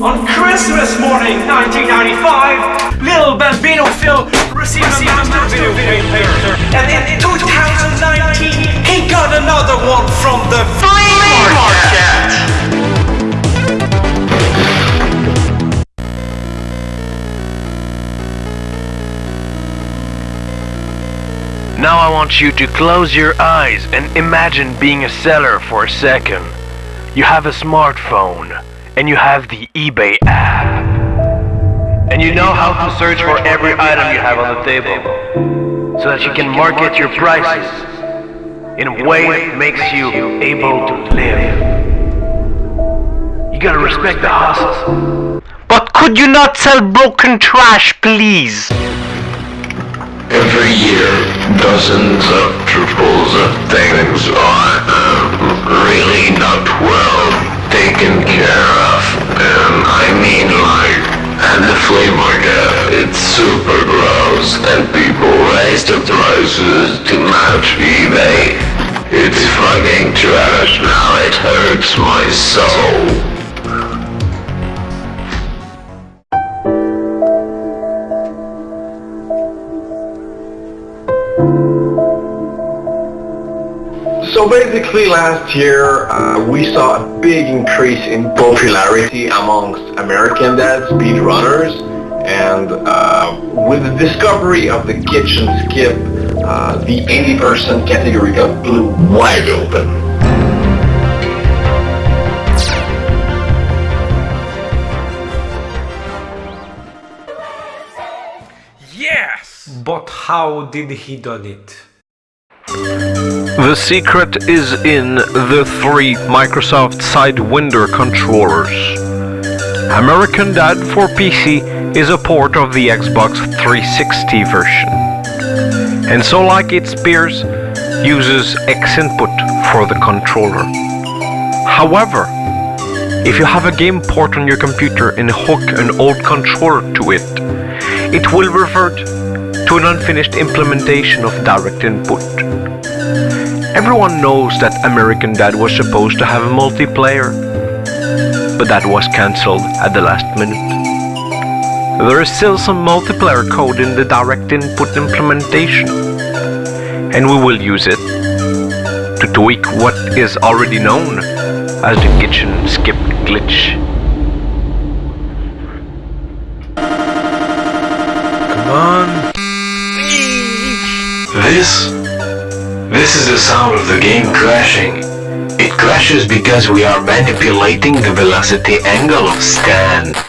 On Christmas morning 1995, little Bambino Phil received a master player. And in 2019, he got another one from the Flea Market. Now I want you to close your eyes and imagine being a seller for a second. You have a smartphone and you have the eBay app. And you know how to search for every item you have on the table so that you can market your prices in a way that makes you able to live. You gotta respect the hustle. But could you not sell broken trash, please? Every year, dozens of triples of things are really not well taken care of. And I mean like, at the flea market, it's super gross and people raise the prices to match eBay. It's fucking trash now, it hurts my soul. So basically last year uh, we saw a big increase in popularity amongst American Dad speedrunners and uh, with the discovery of the kitchen skip uh, the 80% category got blew wide open. Yes! But how did he done it? The secret is in the three Microsoft Sidewinder controllers. American Dad for PC is a port of the Xbox 360 version. And so like its peers, uses X input for the controller. However, if you have a game port on your computer and hook an old controller to it, it will revert to an unfinished implementation of direct input. Everyone knows that American Dad was supposed to have a multiplayer, but that was cancelled at the last minute. There is still some multiplayer code in the direct input implementation, and we will use it to tweak what is already known as the kitchen skip glitch. Come on. This? This is the sound of the game crashing. It crashes because we are manipulating the velocity angle of Stan.